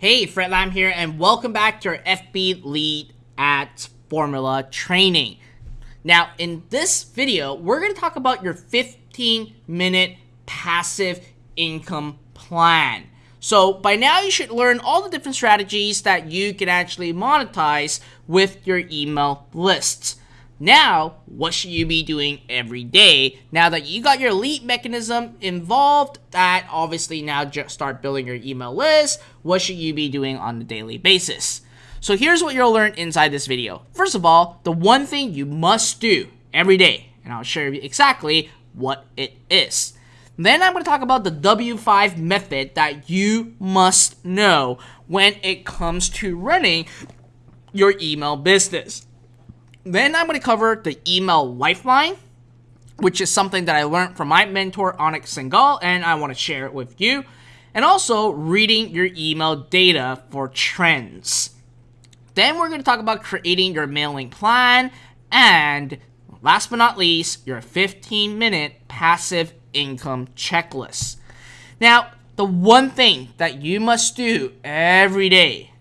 Hey, Fred Lam here, and welcome back to our FB Lead Ads Formula training. Now, in this video, we're going to talk about your 15 minute passive income plan. So, by now, you should learn all the different strategies that you can actually monetize with your email lists. Now, what should you be doing every day? Now that you got your lead mechanism involved, that obviously now just start building your email list. What should you be doing on a daily basis? So here's what you'll learn inside this video. First of all, the one thing you must do every day, and I'll show you exactly what it is. Then I'm going to talk about the W5 method that you must know when it comes to running your email business. Then I'm going to cover the email lifeline, which is something that I learned from my mentor, Anik Singal, and I want to share it with you. And also reading your email data for trends. Then we're going to talk about creating your mailing plan and last but not least, your 15 minute passive income checklist. Now, the one thing that you must do every day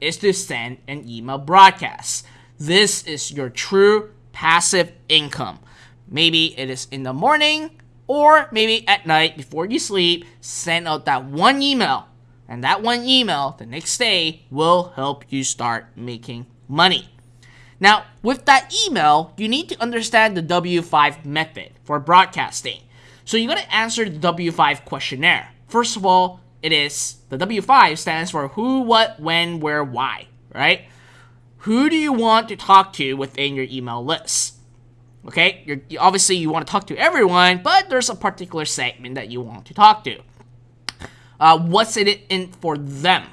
is to send an email broadcast. This is your true passive income. Maybe it is in the morning or maybe at night before you sleep, send out that one email. And that one email the next day will help you start making money. Now, with that email, you need to understand the W5 method for broadcasting. So you gotta answer the W5 questionnaire. First of all, it is the W5 stands for who, what, when, where, why, right? Who do you want to talk to within your email list? Okay, You're, obviously you want to talk to everyone, but there's a particular segment that you want to talk to. Uh, what's in it in for them?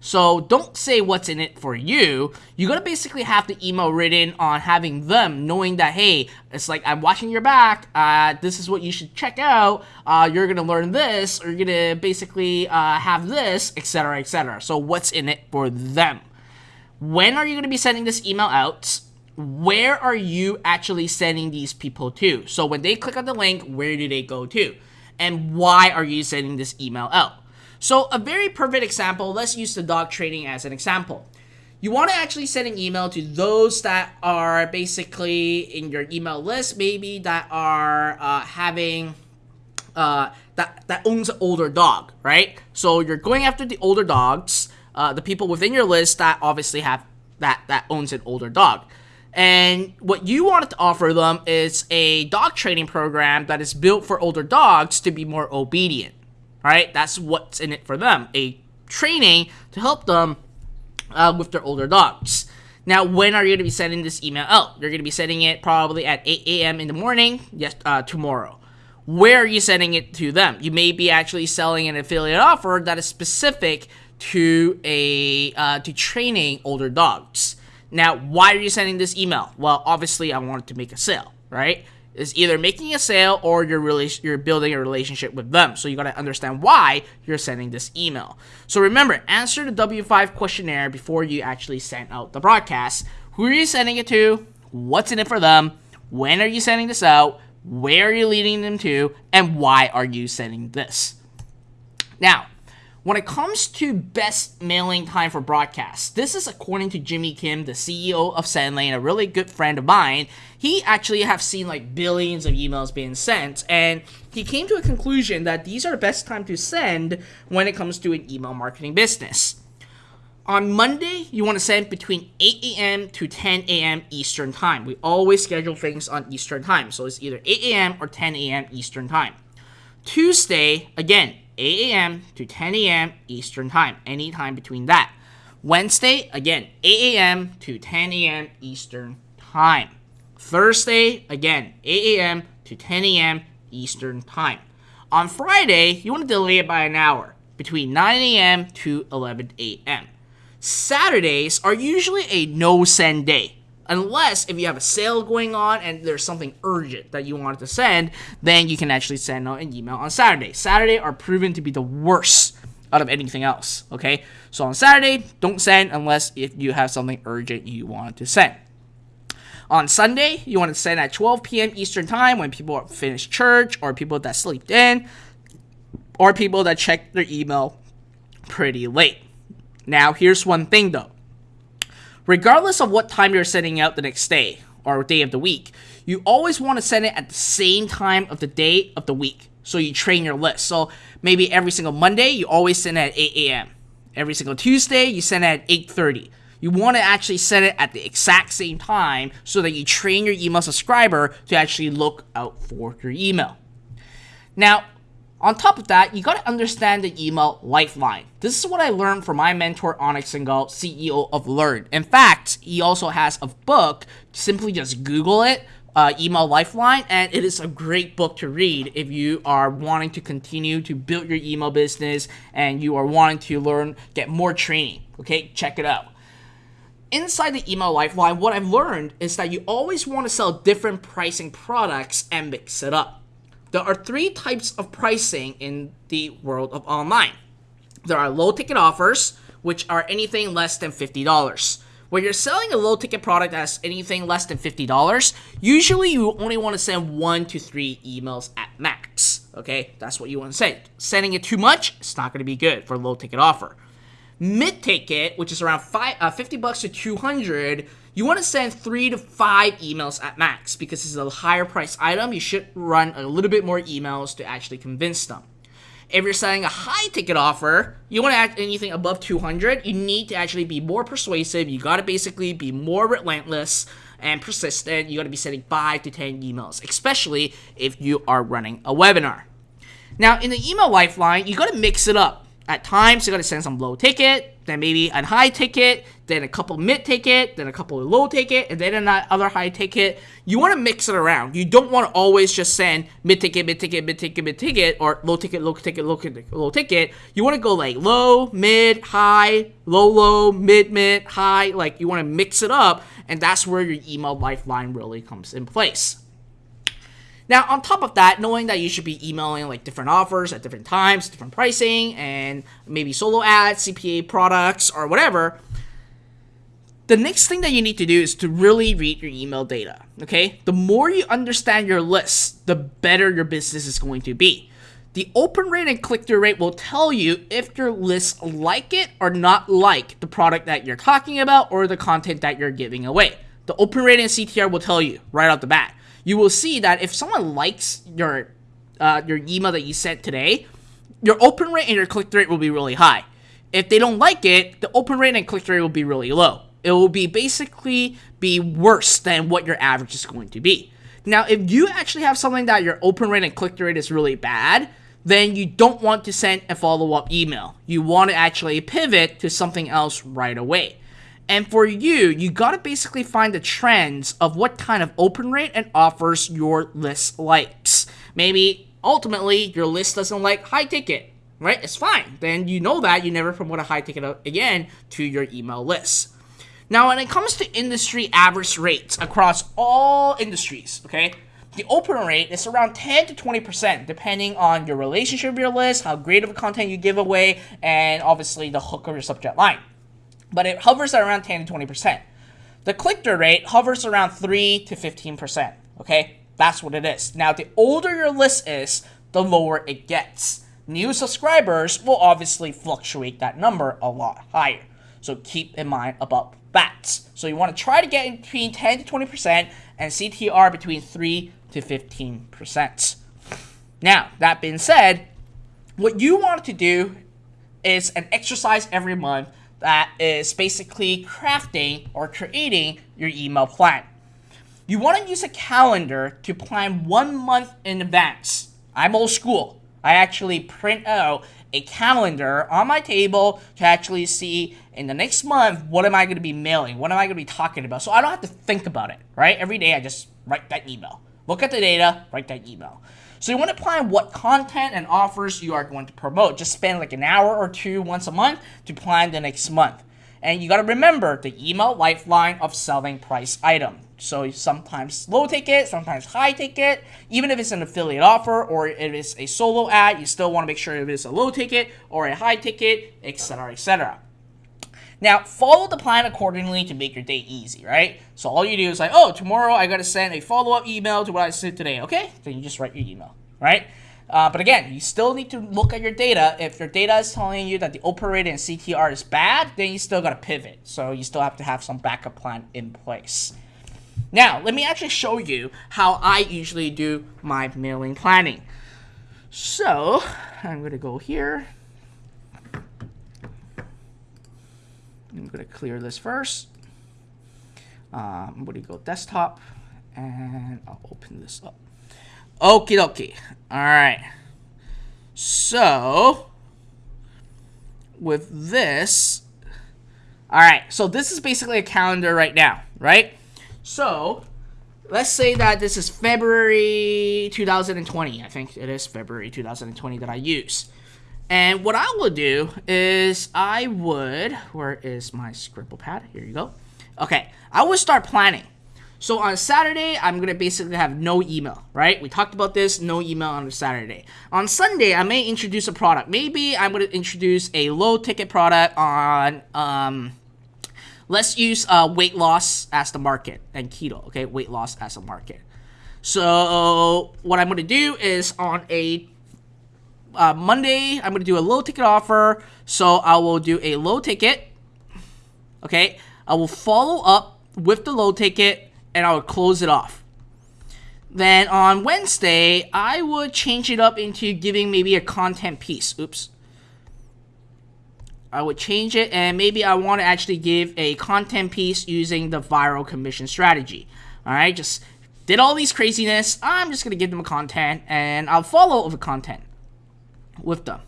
So don't say what's in it for you. You're gonna basically have the email written on having them knowing that hey, it's like I'm watching your back. Uh, this is what you should check out. Uh, you're gonna learn this, or you're gonna basically uh, have this, etc., etc. So what's in it for them? When are you going to be sending this email out? Where are you actually sending these people to? So when they click on the link, where do they go to? And why are you sending this email out? So a very perfect example, let's use the dog training as an example. You want to actually send an email to those that are basically in your email list, maybe that are uh, having uh, that that owns an older dog, right? So you're going after the older dogs uh, the people within your list that obviously have that that owns an older dog. And what you wanted to offer them is a dog training program that is built for older dogs to be more obedient. Right? That's what's in it for them. A training to help them uh, with their older dogs. Now, when are you going to be sending this email out? You're going to be sending it probably at 8 a.m. in the morning, yes, uh, tomorrow. Where are you sending it to them? You may be actually selling an affiliate offer that is specific to a uh, to training older dogs. Now, why are you sending this email? Well, obviously, I wanted to make a sale, right? It's either making a sale or you're really you're building a relationship with them. So you gotta understand why you're sending this email. So remember, answer the W5 questionnaire before you actually send out the broadcast. Who are you sending it to? What's in it for them? When are you sending this out? Where are you leading them to? And why are you sending this? Now, when it comes to best mailing time for broadcasts, this is according to Jimmy Kim, the CEO of SendLane, a really good friend of mine. He actually have seen like billions of emails being sent, and he came to a conclusion that these are the best time to send when it comes to an email marketing business. On Monday, you want to send between 8 a.m. to 10 a.m. Eastern Time. We always schedule things on Eastern Time, so it's either 8 a.m. or 10 a.m. Eastern Time. Tuesday, again, 8 a.m. to 10 a.m. Eastern Time, anytime between that. Wednesday, again, 8 a.m. to 10 a.m. Eastern Time. Thursday, again, 8 a.m. to 10 a.m. Eastern Time. On Friday, you want to delay it by an hour, between 9 a.m. to 11 a.m. Saturdays are usually a no send day. Unless if you have a sale going on and there's something urgent that you want to send, then you can actually send out an email on Saturday. Saturday are proven to be the worst out of anything else. Okay, so on Saturday, don't send unless if you have something urgent you want to send. On Sunday, you want to send at 12 p.m. Eastern Time when people finish church or people that slept in or people that check their email pretty late. Now, here's one thing though. Regardless of what time you're sending out the next day or day of the week, you always want to send it at the same time of the day of the week. So you train your list. So maybe every single Monday, you always send it at 8 a.m. Every single Tuesday, you send it at 8.30. You want to actually set it at the exact same time so that you train your email subscriber to actually look out for your email. Now, on top of that, you got to understand the email lifeline. This is what I learned from my mentor Anik Singal, CEO of Lurn. In fact, he also has a book. Simply just Google it, uh, Email Lifeline, and it is a great book to read if you are wanting to continue to build your email business and you are wanting to learn, get more training. Okay, check it out. Inside the email lifeline, what I've learned is that you always want to sell different pricing products and mix it up. There are three types of pricing in the world of online. There are low ticket offers, which are anything less than $50. When you're selling a low ticket product that's anything less than $50, usually you only want to send one to three emails at max. Okay, that's what you want to send. Sending it too much, it's not going to be good for a low ticket offer. Mid ticket, which is around five, uh, 50 bucks to 200, you want to send three to five emails at max because this is a higher price item. You should run a little bit more emails to actually convince them. If you're selling a high ticket offer, you want to add anything above 200, you need to actually be more persuasive. You got to basically be more relentless and persistent. You got to be sending 5 to 10 emails, especially if you are running a webinar. Now, in the email lifeline, you got to mix it up. At times, you got to send some low ticket, then maybe a high ticket, then a couple mid ticket, then a couple low ticket, and then another high ticket. You want to mix it around. You don't want to always just send mid ticket, mid ticket, mid ticket, mid ticket, or low ticket, low ticket, low ticket, low ticket. You want to go like low, mid, high, low, low, mid, mid, high. Like you want to mix it up, and that's where your email lifeline really comes in place. Now, on top of that, knowing that you should be emailing like different offers at different times, different pricing, and maybe solo ads, CPA products, or whatever, the next thing that you need to do is to really read your email data. Okay? The more you understand your list, the better your business is going to be. The open rate and click through rate will tell you if your list like it or not like the product that you're talking about or the content that you're giving away. The open rate and CTR will tell you right off the bat you will see that if someone likes your uh, your email that you sent today, your open rate and your click through rate will be really high. If they don't like it, the open rate and click through rate will be really low. It will be basically be worse than what your average is going to be. Now, if you actually have something that your open rate and click rate is really bad, then you don't want to send a follow-up email. You want to actually pivot to something else right away. And for you, you got to basically find the trends of what kind of open rate and offers your list likes. Maybe ultimately your list doesn't like high ticket, right? It's fine. Then you know that you never promote a high ticket again to your email list. Now, when it comes to industry average rates across all industries, okay, the open rate is around 10 to 20%, depending on your relationship with your list, how great of a content you give away, and obviously the hook of your subject line but it hovers at around 10 to 20%. The click-through rate hovers around 3 to 15%, okay? That's what it is. Now, the older your list is, the lower it gets. New subscribers will obviously fluctuate that number a lot higher. So keep in mind about that. So you want to try to get between 10 to 20% and CTR between 3 to 15%. Now, that being said, what you want to do is an exercise every month that is basically crafting or creating your email plan. You want to use a calendar to plan one month in advance. I'm old school. I actually print out a calendar on my table to actually see in the next month what am I going to be mailing, what am I going to be talking about. So I don't have to think about it, right? Every day I just write that email. Look at the data, write that email. So you want to plan what content and offers you are going to promote. Just spend like an hour or two once a month to plan the next month. And you got to remember the email lifeline of selling price item. So sometimes low ticket, sometimes high ticket. Even if it's an affiliate offer or if it's a solo ad, you still want to make sure if it's a low ticket or a high ticket, etc., etc. Now, follow the plan accordingly to make your day easy, right? So all you do is like, oh, tomorrow I gotta send a follow-up email to what I sent today, okay? Then you just write your email, right? Uh, but again, you still need to look at your data. If your data is telling you that the open rate and CTR is bad, then you still got to pivot. So you still have to have some backup plan in place. Now, let me actually show you how I usually do my mailing planning. So, I'm going to go here. I'm going to clear this first. Um, I'm going to go desktop and I'll open this up. Okie dokie. Alright. So, with this, alright, so this is basically a calendar right now, right? So, let's say that this is February 2020. I think it is February 2020 that I use. And what I will do is I would, where is my scribble pad? Here you go. Okay, I would start planning. So on Saturday, I'm going to basically have no email, right? We talked about this, no email on Saturday. On Sunday, I may introduce a product. Maybe I'm going to introduce a low ticket product on, um, let's use uh, weight loss as the market and keto, okay? Weight loss as a market. So what I'm going to do is on a uh, Monday, I'm going to do a low ticket offer. So I will do a low ticket, okay? I will follow up with the low ticket and I will close it off. Then on Wednesday, I would change it up into giving maybe a content piece. Oops. I would change it and maybe I want to actually give a content piece using the viral commission strategy. Alright, just did all these craziness. I'm just going to give them a content and I'll follow the content with them.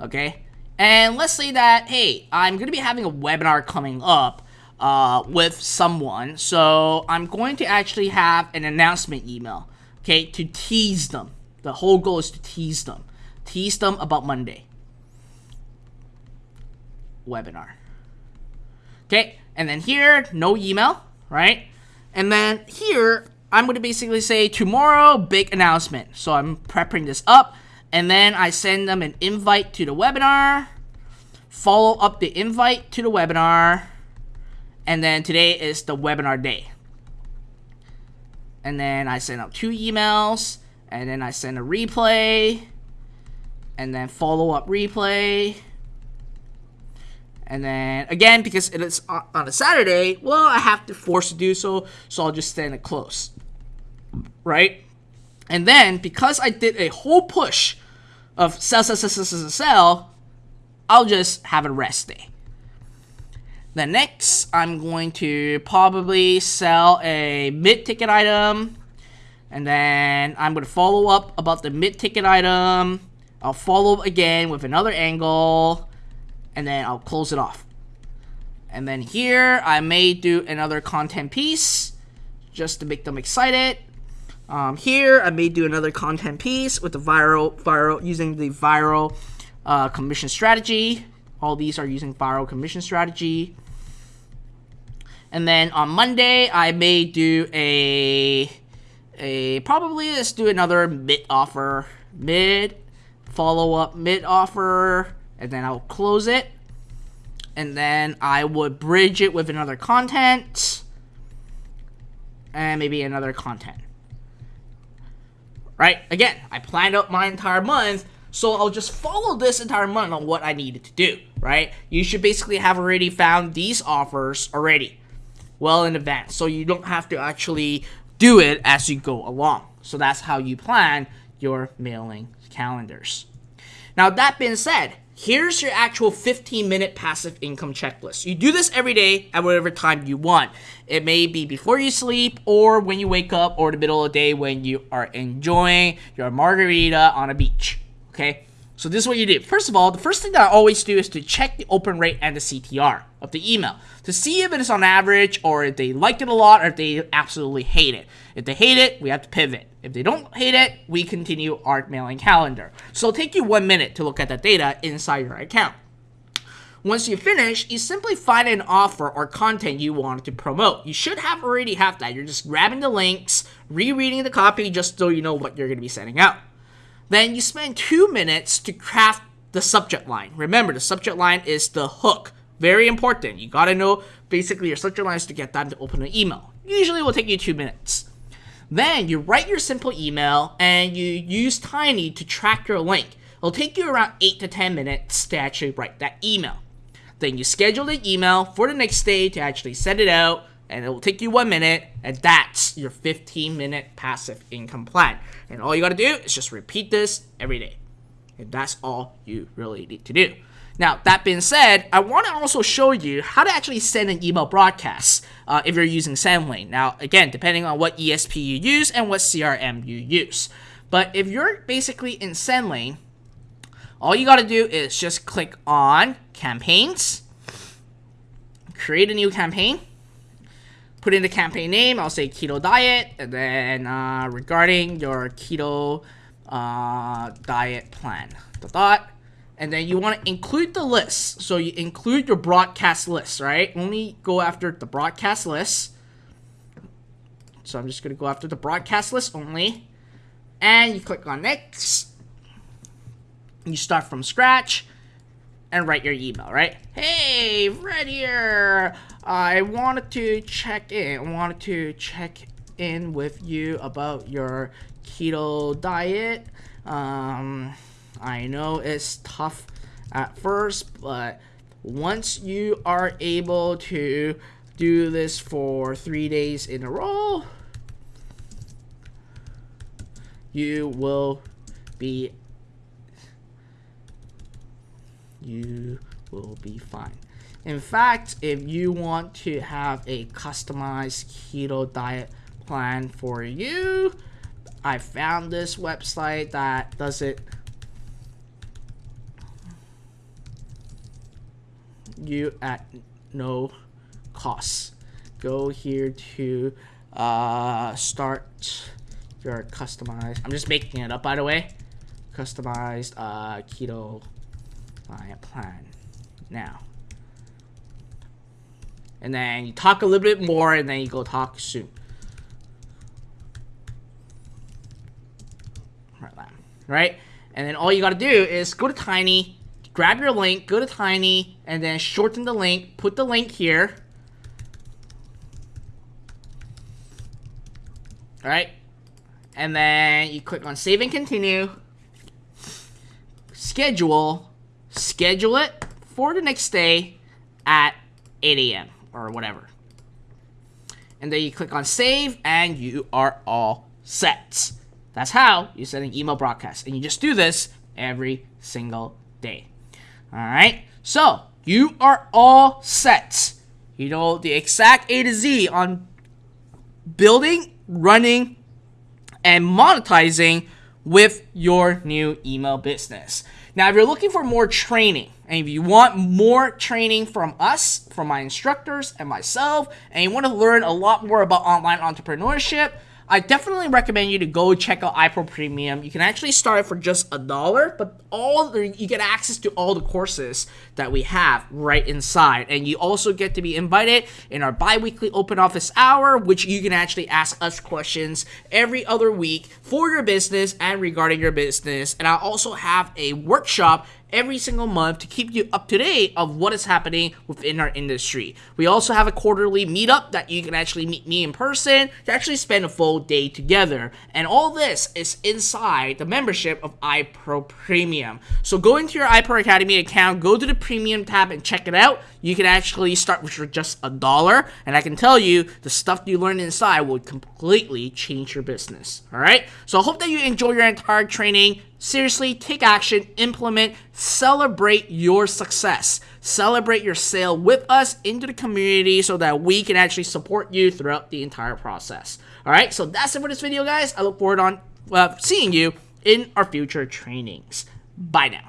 Okay? And let's say that, hey, I'm going to be having a webinar coming up uh, with someone. So I'm going to actually have an announcement email, okay, to tease them. The whole goal is to tease them. Tease them about Monday. Webinar. Okay, and then here, no email, right? And then here, I'm going to basically say tomorrow, big announcement. So I'm prepping this up. And then I send them an invite to the webinar. Follow up the invite to the webinar and then today is the webinar day. And then I send out two emails. And then I send a replay. And then follow up replay. And then again, because it is on a Saturday, well, I have to force to do so, so I'll just send it close. Right? And then because I did a whole push of sell, sell, sell, sell, sell, sell, I'll just have a rest day. Then next, I'm going to probably sell a mid-ticket item. And then I'm going to follow up about the mid-ticket item. I'll follow up again with another angle. And then I'll close it off. And then here, I may do another content piece. Just to make them excited. Um, here, I may do another content piece with the viral, viral using the viral uh, commission strategy. All these are using viral commission strategy. And then on Monday, I may do a a probably let's do another mid offer, mid follow up mid offer, and then I'll close it. And then I would bridge it with another content and maybe another content. Right? Again, I planned out my entire month, so I'll just follow this entire month on what I needed to do, right? You should basically have already found these offers already well in advance so you don't have to actually do it as you go along. So that's how you plan your mailing calendars. Now that being said, here's your actual 15 minute passive income checklist. You do this every day at whatever time you want. It may be before you sleep or when you wake up or the middle of the day when you are enjoying your margarita on a beach. Okay? So this is what you do. First of all, the first thing that I always do is to check the open rate and the CTR of the email to see if it is on average or if they liked it a lot or if they absolutely hate it. If they hate it, we have to pivot. If they don't hate it, we continue our mailing calendar. So take you one minute to look at the data inside your account. Once you finish, you simply find an offer or content you want to promote. You should have already have that. You're just grabbing the links, rereading the copy just so you know what you're going to be sending out. Then you spend two minutes to craft the subject line. Remember, the subject line is the hook. Very important. You gotta know basically your subject lines to get them to open an email. Usually will take you two minutes. Then you write your simple email and you use Tiny to track your link. It'll take you around 8 to 10 minutes to actually write that email. Then you schedule the email for the next day to actually send it out and it will take you one minute and that's your 15 minute passive income plan. And all you gotta do is just repeat this every day. And that's all you really need to do. Now, that being said, I want to also show you how to actually send an email broadcast uh, if you're using SendLane. Now, again, depending on what ESP you use and what CRM you use. But if you're basically in SendLane, all you got to do is just click on Campaigns, create a new campaign, put in the campaign name, I'll say Keto Diet, and then uh, regarding your Keto uh, Diet plan. The dot and then you want to include the list. So you include your broadcast list, right? Only go after the broadcast list. So I'm just going to go after the broadcast list only. And you click on next. You start from scratch and write your email, right? Hey, Fred here. I wanted to check in. I wanted to check in with you about your keto diet. Um, I know it's tough at first, but once you are able to do this for three days in a row, you will be you will be fine. In fact, if you want to have a customized keto diet plan for you, I found this website that does it you at no cost. Go here to uh, start your customized. I'm just making it up, by the way. Customized uh, keto diet plan. Now. And then you talk a little bit more, and then you go talk soon. Right? And then all you gotta do is go to Tiny, grab your link, go to Tiny, and then shorten the link, put the link here. Alright. And then you click on save and continue. Schedule. Schedule it for the next day at 8 a.m. or whatever. And then you click on save and you are all set. That's how you send an email broadcast. And you just do this every single day. Alright, so you are all set. You know the exact A to Z on building, running, and monetizing with your new email business. Now, if you're looking for more training, and if you want more training from us, from my instructors and myself, and you want to learn a lot more about online entrepreneurship, I definitely recommend you to go check out iPro Premium. You can actually start it for just a dollar, but all the, you get access to all the courses that we have right inside. And you also get to be invited in our bi-weekly open office hour, which you can actually ask us questions every other week for your business and regarding your business. And I also have a workshop every single month to keep you up to date of what is happening within our industry. We also have a quarterly meetup that you can actually meet me in person to actually spend a full day together. And all this is inside the membership of iPro Premium. So go into your iPro Academy account, go to the premium tab and check it out. You can actually start with just a dollar. And I can tell you the stuff you learn inside will completely change your business. All right. So I hope that you enjoy your entire training. Seriously, take action, implement, celebrate your success. Celebrate your sale with us into the community so that we can actually support you throughout the entire process. All right, so that's it for this video, guys. I look forward on uh, seeing you in our future trainings. Bye now.